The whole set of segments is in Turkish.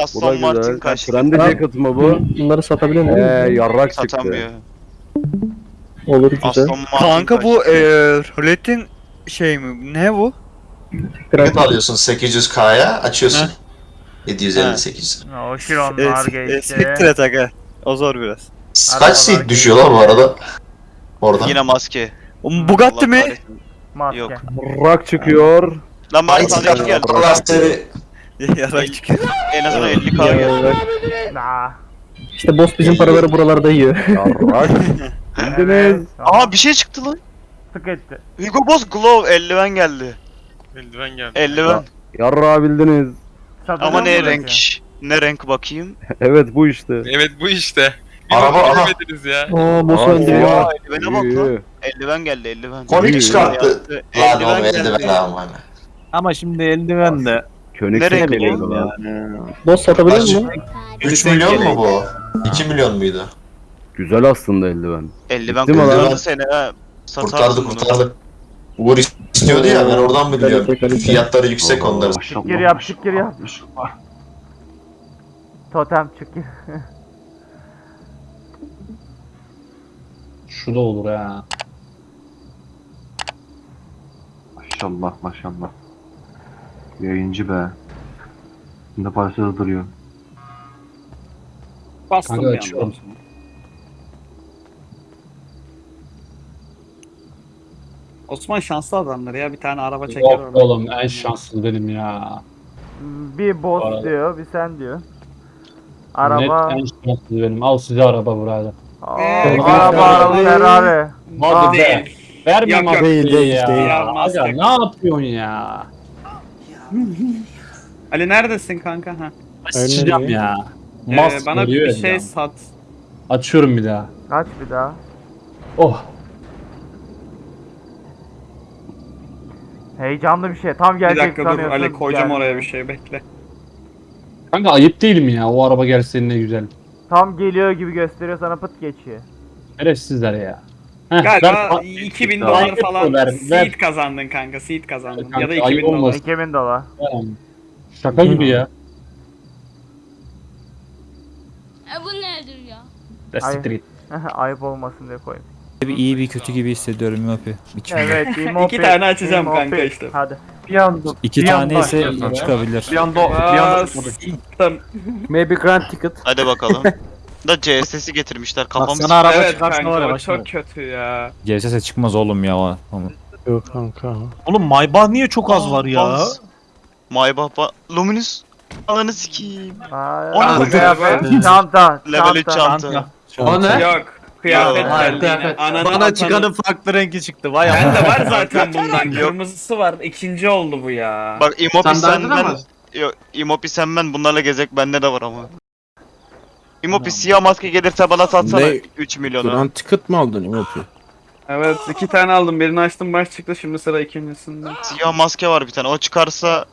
Da Aston Martin güzel. kaçtı. Trende jacket mı bu? Bunları satabilir miyim? Eee yarrak çıktı. Satamıyor. Olur güzel. Aston Martin Kanka bu kaçtı. eee ruletin şey mi? Ne bu? Grand Ticket alıyorsun 800k'ya açıyorsun. 758. O Şironlar geçti. Siktir et aga. O zor biraz. Kaç seat düşüyor lan bu arada? Orada. Yine maske. Oğlum Bugatti Allah mi? kahretsin. Maske. Yok. Yarrak çıkıyor. Lan bari Ay sana geldi. Allah seni. Yarak çıkıyor. En azından 50k geldi. Nah. İşte boss bizim paraları buralarda yiyor. Yarrak. Bildiniz. Aa bir şey çıktı lan. Sık etti. Hugo Boss Glove eldiven geldi. Eldiven geldi. Eldiven. Yarrağı bildiniz. Satılıyor Ama ne renk? Ne renk bakayım? Evet bu işte. Evet bu işte. Bir Araba, aha. ya. Aa boss Aa, öldü ya. ya. Eldivene bak lan. Eldiven geldi eldiven. Komik çıkarttı. Lan Eldiven oğlum eldiven ama. Ama şimdi eldiven de Könük Ne renk geliyor bu? lan. Boss satabilir Kaç? miyim? 3 milyon mu bu? 2 milyon muydu? Güzel aslında eldiven. Eldiven Bitti mi lan? kurtardı seni ha. Kurtardı Satarsın bunu. kurtardı. Uğur istiyordu ya ben oradan biliyorum. Kalite. Fiyatları yüksek onların. Şıkkır yap şıkkır yap. Totem şıkkır. şu da olur ha. Maşallah maşallah. Yayıncı be. Şimdi parçada duruyor. Bastım Kanka bir açıyorum. anda. Osman şanslı adamlar ya bir tane araba çeker Yok orada. oğlum en şanslı benim ya. Bir boss Arada. diyor, bir sen diyor. Araba. Net en şanslı benim. Al size araba burada. Aa, Ee, araba araba Ferrari. Hadi be. Değil. Verme Yok, yok. maskeyi Değil, değil, ya. değil. Ya. Aga, ne yapıyorsun ya? Ali neredesin kanka? Ha. Sıçacağım ya. Ee, Mas bana bir ya. şey sat. Açıyorum bir daha. Kaç bir daha? Oh. Heyecanlı bir şey. Tam Bir gelecek dakika dur sanıyorsun. Ali koyacağım geldi. oraya bir şey bekle. Kanka ayıp değil mi ya? O araba gelse ne güzel. Tam geliyor gibi gösteriyor sana pıt geçiyor. Şerefsizler ya. Heh, Galiba ver- 2000 Ver- dolar ver- falan ver- ver. seed kazandın kanka seed kazandın. Kanka, ya da ayıp 2000 dolar. olmasın. 2000 dolar. Şaka gibi ya. E bu nedir ya? De Ay. siktir git. Ayıp olmasın diye koyayım. Bir iyi bir kötü gibi hissediyorum Yopi. Evet, Imopi. İki tane açacağım Imopi. kanka işte. Hadi. Bir anda İki bir tane anda ise çıkabilir. Bir anda bir anda. Maybe grand ticket. Hadi bakalım. da CSS'i getirmişler kafamız. Sana araba Evet çıkarsa kanka, var ya o çok kötü ya. GSS çıkmaz oğlum ya. o- Ama. Yok kanka. Oğlum Maybach niye çok az var ya? Baz. Maybach ba Luminous. Ananı sikeyim. Aa, O ne çanta, Level 3 çanta. çanta. O ne? Yok. Kıyafet Yok, kıyafet. Ananı Bana atanı- çıkanın farklı rengi çıktı. Vay Bende var zaten bundan. Kırmızısı var. İkinci oldu bu ya. Bak Imopi Sen derdin senden... ama. Yok Imopi sen ben bunlarla gezek bende de var ama. Imopi siyah maske gelirse bana satsana Ne? 3 milyonu. ticket mi aldın Imopi? Evet iki tane aldım. Birini açtım baş çıktı. Şimdi sıra ikincisinde. Siyah maske var bir tane. O çıkarsa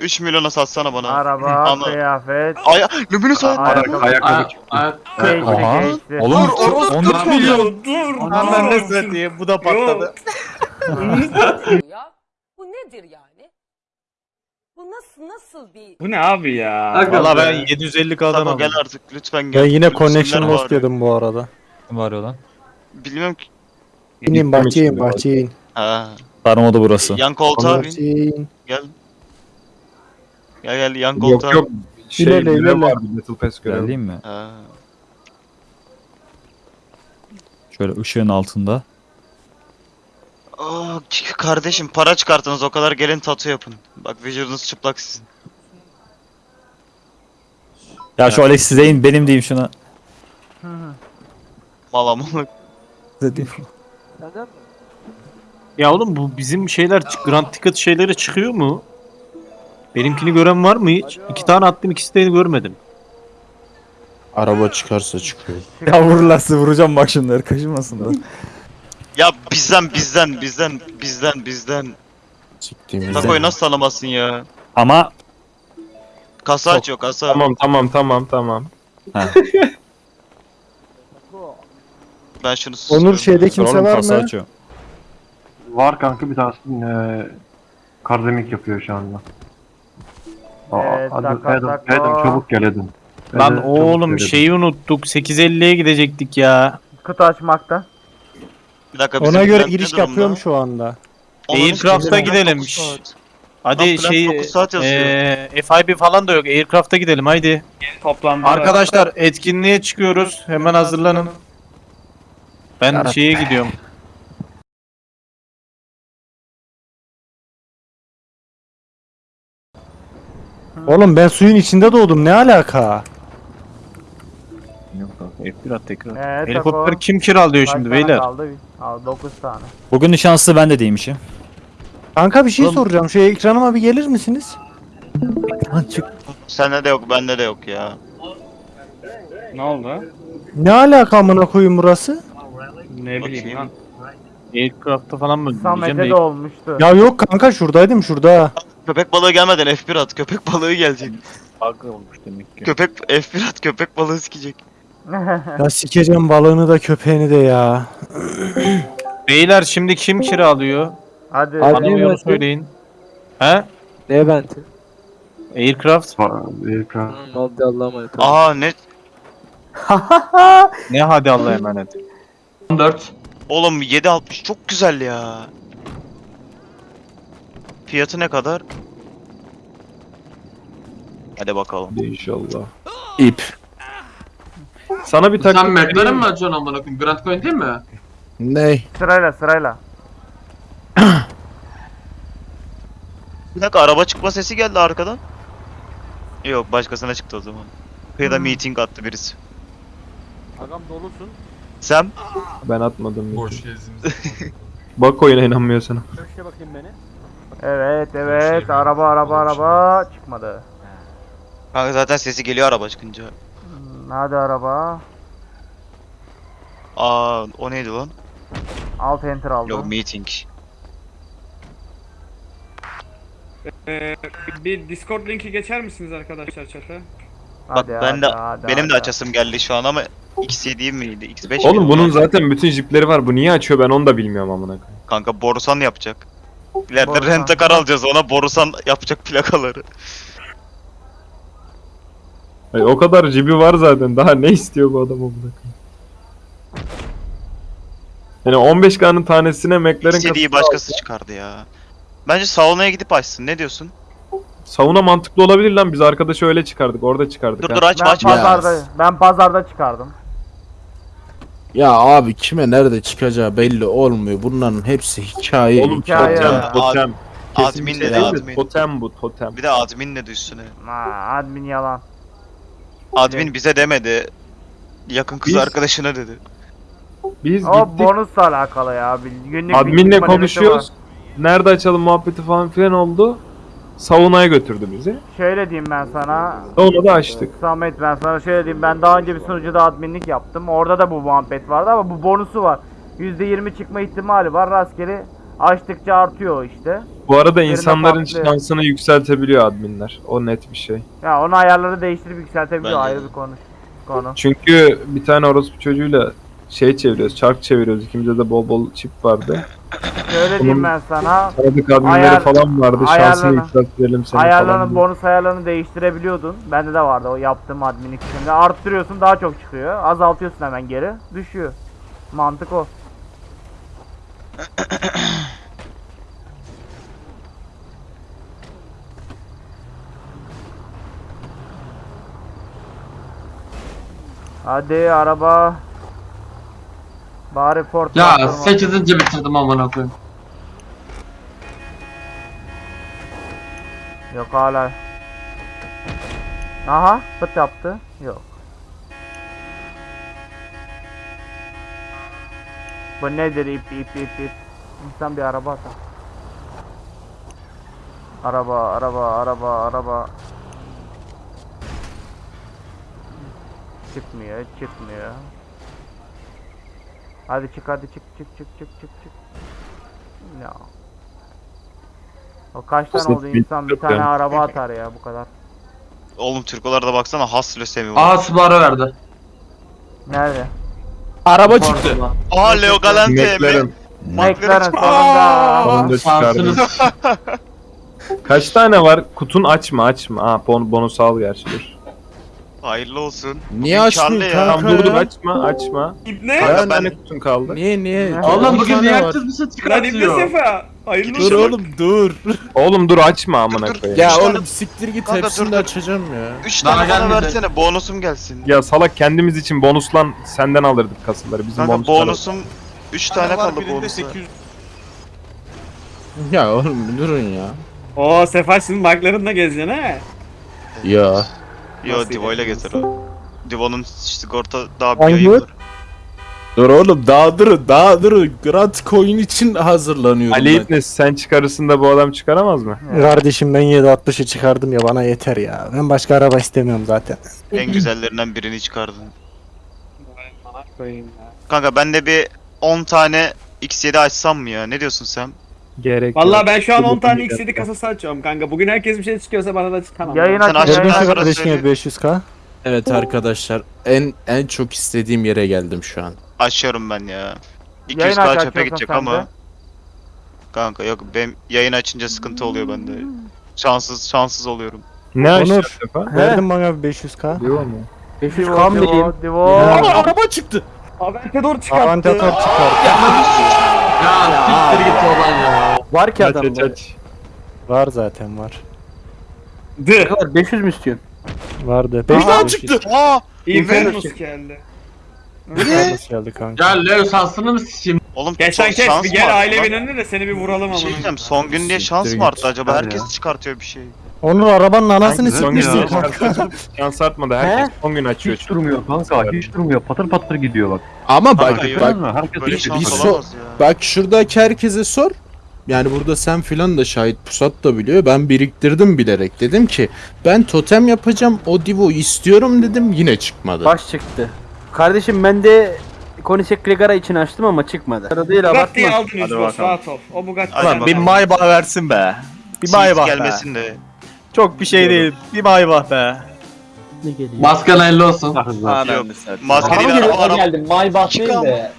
3 milyona satsana bana. Araba, Ama- kıyafet, Ay Luminous ay. ayakkabı, Ayakkabı. geçti, Aha. Oğlum Dur, 14 milyon. Dur. Aman dur. ne satayım bu da patladı. ya? Bu nedir yani? Bu nasıl nasıl bir... Bu ne abi ya? Valla ben 750 Sako gel artık lütfen gel. Ben yine Lütfen connection var lost yedim bu arada. Var ya lan. Bilmiyorum ki. İnin bahçeye in bahçeye in. Ha. Sarmadı burası. Yan koltuğa bin. Bahçeye in. Gel. Gel gel yan koltuğa. Yok yok. Şey İlerle, görev ilerle. vardı Battle Pass görevi. Geleyim mi? Ha. Şöyle ışığın altında. Aa, kardeşim para çıkartınız o kadar gelin tatu yapın. Bak vücudunuz çıplak sizin. Ya şu Alex size in benim diyeyim şuna. Malamalık. Size diyeyim. Ya oğlum bu bizim şeyler Grand Ticket şeyleri çıkıyor mu? Benimkini gören var mı hiç? İki tane attım ikisi de görmedim. Araba çıkarsa çıkıyor. Ya vururlarsa vuracağım bak şunları kaşınmasınlar. Ya bizden bizden bizden bizden bizden. Siktiğim Takoyu nasıl tanımazsın ya? Ama Kasa açıyor kasa. Tamam tamam tamam tamam. Ben şunu susuyorum. Onur şeyde kimse oğlum var kasa mı? açıyor. Var kanka bir tanesi e, kardemik yapıyor şu anda. Evet, taka taka. gel Adam. Lan oğlum şeyi unuttuk. 8.50'ye gidecektik ya. Kutu açmakta. Bir dakika Ona bizim göre ne giriş durumda? yapıyorum şu anda. Aircraft'a gidelim. Hadi Lan şey dokuz saat yazıyor. eee FIB falan da yok. Aircraft'a gidelim haydi. Toplamda. Arkadaşlar etkinliğe çıkıyoruz. Hemen hazırlanın. Ben şeye gidiyorum. Oğlum ben suyun içinde doğdum ne alaka? Yok abi F1 at tekrar. Evet, Helikopter Tako. kim kiralıyor Kaç şimdi tane beyler? Kaldı? Al 9 tane. Bugün şanslı ben de değilmişim. Kanka bir şey soracağım şu ekranıma bir gelir misiniz? Lan çık. Sende de yok bende de yok ya. Ne oldu? Ne alaka amına koyayım burası? Ne bileyim Bakayım. lan. Aircraft'ta falan mı? Samet'e de de olmuştu. Ya yok kanka şuradaydım şurada. Köpek balığı gelmeden F1 at. Köpek balığı gelecek. bug olmuş demek ki. Köpek F1 at. Köpek balığı sikecek. Ya sikeceğim balığını da köpeğini de ya. Beyler şimdi kim kiralıyor? Hadi. Hadi. Bana bir söyleyin. He? Levent. Aircraft? Hadi Allah'a emanet Aa ne? Ne hadi Allah'a emanet. 14. Oğlum 7.60 çok güzel ya. Fiyatı ne kadar? Hadi bakalım. İnşallah. İp. Sana bir taktik Sen McLaren mi açıyorsun amına koyayım? Grand Coin değil mi? Ney? Sırayla sırayla. Bir dakika araba çıkma sesi geldi arkadan. Yok başkasına çıktı o zaman. Kıyıda meeting attı birisi. Agam dolusun. Sen? Ben atmadım. Boş Bak oyuna inanmıyor sana. Köşke bakayım beni. Evet evet araba araba araba çıkmadı. Kanka zaten sesi geliyor araba çıkınca. Hadi araba. Aa o neydi lan? Alt enter aldım. Yok meeting. Ee, bir Discord linki geçer misiniz arkadaşlar chat'e? Bak Hadi, ben de hadi, hadi, benim de hadi. açasım geldi şu an ama X7 miydi? X5 Oğlum miydi? bunun zaten bütün jipleri var. Bu niye açıyor ben onu da bilmiyorum amına koyayım. Kanka Borusan yapacak. İleride rentakar alacağız ona Borusan yapacak plakaları. Ay, o kadar jibi var zaten. Daha ne istiyor bu adam amına? Yani 15K'nın tanesine McLaren X7'yi kasası başkası çıkardı ya. Bence saunaya gidip açsın. Ne diyorsun? Savuna mantıklı olabilir lan. Biz arkadaşı öyle çıkardık. Orada çıkardık. Dur ha. dur açma Ben açma. pazarda ben pazarda çıkardım. Ya abi kime nerede çıkacağı belli olmuyor. Bunların hepsi hikaye. Oğlum Hikaye totem, ya. totem. Admin Kesinlikle dedi, değil de admin. Totem bu totem. Bir de admin ne üstüne. Ha, admin yalan. Admin bize demedi. Yakın kız Biz- arkadaşına dedi. Biz O gittik. bonusla alakalı ya. Bil- Günlük Adminle bilgi maliyeti konuşuyoruz. Nerede açalım muhabbeti falan filan oldu. Saunaya götürdü bizi. var. Şöyle diyeyim ben sana. Saunada açtık. Samet ben sana şöyle diyeyim. Ben daha önce bir sunucuda adminlik yaptım. Orada da bu muhabbet vardı ama bu bonusu var. %20 çıkma ihtimali var. Rastgele açtıkça artıyor işte. Bu arada insanların patlıyor. şansını yükseltebiliyor adminler. O net bir şey. Ya onu ayarları değiştirip yükseltebiliyor Bence ayrı de. bir konu. Konu. Çünkü bir tane orospu çocuğuyla şey çeviriyoruz, çark çeviriyoruz. İkimizde de bol bol çip vardı. Şöyle diyeyim ben sana. Tanıdık adminleri Ayar- falan vardı. Şansını yükseltelim seni falan. Ayarlarını, diye. bonus ayarlarını değiştirebiliyordun. Bende de vardı o yaptığım adminlik içinde. Arttırıyorsun daha çok çıkıyor. Azaltıyorsun hemen geri. Düşüyor. Mantık o. Hadi araba. Bari Ford Ya yaptırma. 8. bitirdim amına koyayım. Yok hala. Aha fıt yaptı. Yok. Bu nedir ip ip ip ip. İnsan bir araba atar. Araba araba araba araba. Çıkmıyor çıkmıyor. Hadi çık hadi çık çık çık çık çık çık. Ya. O kaç tane oldu bir- insan bir yok tane yani. araba atar ya bu kadar. Oğlum Türkolarda baksana has lösemi var. Aa Subaru verdi. Nerede? Araba çıktı. Aa Leo Galante. McLaren. McLaren çıktı. sonunda. Şansınız. Kaç tane var? Kutun açma açma. Ha bon bonus al gerçi dur. Hayırlı olsun. Niye Bugün açmıyor karlı ya. kanka dur dur açma açma. İbne. Kaç Ben- tane kutun kaldı? Niye niye? Oğlum bugün niye set Lan İbne çıkartıyor? Sefa. Hayırlı Dur olsun. oğlum dur. Oğlum dur açma amına koyayım. Ya Üç tane- oğlum siktir git Kanka, hepsini dur, de dur. açacağım ya. 3 Daha tane bana gelmedi. versene bonusum gelsin. Ya salak kendimiz için bonuslan senden alırdık kasıları. Bizim Kanka bonuslar. bonusum 3 tane kaldı bonusa. Ya oğlum durun ya. Oo Sefa şimdi baklarınla gezeceksin ha. Ya. Yo Divo ile gezer o. Divo'nun sigorta daha bir var. Dur oğlum daha durun daha durun. Grand Coin için hazırlanıyorum Ali ben. İbnes sen çıkarırsın da bu adam çıkaramaz mı? Kardeşim ben 760'ı çıkardım ya bana yeter ya. Ben başka araba istemiyorum zaten. En güzellerinden birini çıkardın. Kanka ben de bir 10 tane X7 açsam mı ya? Ne diyorsun sen? Gerek Vallahi yok. ben şu an 10 tane Gerek X7 yok. kasası açıyorum kanka. Bugün herkes bir şey çıkıyorsa bana da çıkamam. Yayın Sen açın aç- yayın Ben açın. sana kardeşim söyleyeyim. 500k. Evet arkadaşlar en en çok istediğim yere geldim şu an. Açıyorum ben ya. Yayın 200k aç, çöpe gidecek ama. de. Kanka yok benim yayın açınca sıkıntı oluyor bende. Şanssız şanssız oluyorum. Ne Onur. Verdim bana bir 500k. Diyor mu? 500k mı diyeyim? Aa, araba çıktı. Aventador çıkarttı. Avantatör çıkarttı. Ya siktir git oradan ya. Var ki adam. aç aç. Var zaten var. Dı. 500 mü istiyorsun? Vardı. Bir daha 500 çıktı. Aa! Infernus geldi. Nasıl geldi kanka? Ya Leo şansını mı sikeyim? Oğlum Geç sen son- kes şans bir mı gel arttı aile lan? de seni bir vuralım Bir şey ama. diyeceğim son gün diye şans Siktir mı arttı git. acaba? Herkes çıkartıyor bir şey. Onur arabanın anasını Son sikmişsin gün kanka. şans artmadı. Herkes son gün açıyor. Hiç durmuyor kanka hiç durmuyor patır patır gidiyor bak. Ama bak Kanka, bak mı? Herkes Böyle bir- şans bir so- olamaz ya. bak şuradaki herkese sor. Yani burada sen filan da şahit pusat da biliyor. Ben biriktirdim bilerek. Dedim ki ben totem yapacağım. O divo istiyorum dedim. Yine çıkmadı. Baş çıktı. Kardeşim ben de Konisek Krigara için açtım ama çıkmadı. Arada değil Bugatti'yi aldın Hadi bakalım. rahat ol. O Bugatti. Hadi Lan bakalım. Maybach versin be. Bir Sis Maybach be. gelmesin de. Çok bir şey değil. Bir Maybach be. Ne geliyor? Maskan hayırlı olsun. Yok. Maske değil araba araba. geldim. Maybach değil de.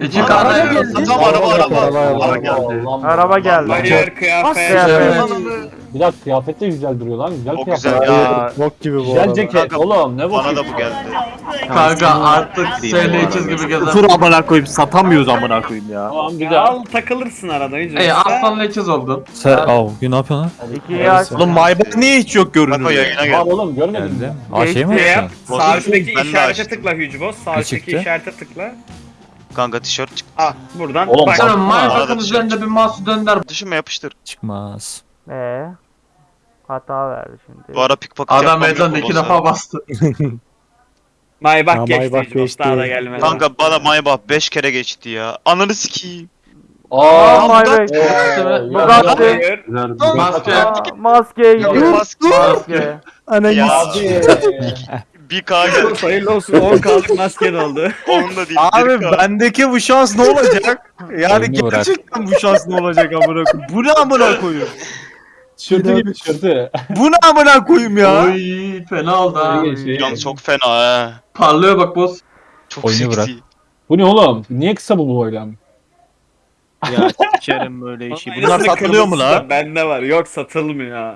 İki Araba tane geldi. Tamam araba araba. Araba geldi. Araba geldi. Hayır kıyafet. Bir dakika kıyafet de güzel duruyor lan. Güzel Çok kıyafet. güzel ya. Bok gibi bu Güzel arada. ceket Kanka, oğlum ne bu? Bana da bu geldi. Kanka artık SL gibi gezer. Dur amına koyayım satamıyoruz amına koyayım ya. Tamam güzel. al takılırsın arada. Ey aslan leçiz oldun. Sen al ne yapıyorsun İkiyi aç. Oğlum Maybach niye hiç yok Bak o görünümde? yayına Var geldi. oğlum görmedin mi? Aa şey mi. Sağ üstteki işarete tıkla Yüzboz. Sağ üstteki işarete tıkla. Kanka tişört çıktı. Ah buradan Oğlum, bak. Arada Maybach'ın dışarı üzerinde bir mouse dönder. Düşünme yapıştır. Çıkmaz. Ee, hata verdi şimdi. Bu ara pickpocket Adam yapmam yok meydan bu iki defa bastı. Maybach Ha, geçti Maybach geçti. Daha da gelmedi. Kanka bana Maybach 5 kere geçti ya. Ananı sikeyim. Aa, Bugatti. Maybach. Bugatti. Bugatti. Hayır. Maske. Aa, Maskeye Yok, gidiyor. maske. Maske. Ananı Ya. Abi. 1K geldi. Hayırlı olsun 10 kaldık masken oldu. Onun da değil. Abi 1K. bendeki bu şans ne olacak? Yani Oyunu bırak. gerçekten bu şans ne olacak amına koyayım? Bu ne amına koyayım? Tişörtü gibi tişörtü. Bu ne amına koyayım ya? Oy fena oldu ha. Yalnız çok fena ha. Parlıyor bak boss. Çok Oyunu seksi. Bu ne oğlum? Niye kısa bu boylam? Ya sikerim böyle işi. Bunlar satılıyor mu kırmızısı la? da Bende var. Yok satılmıyor.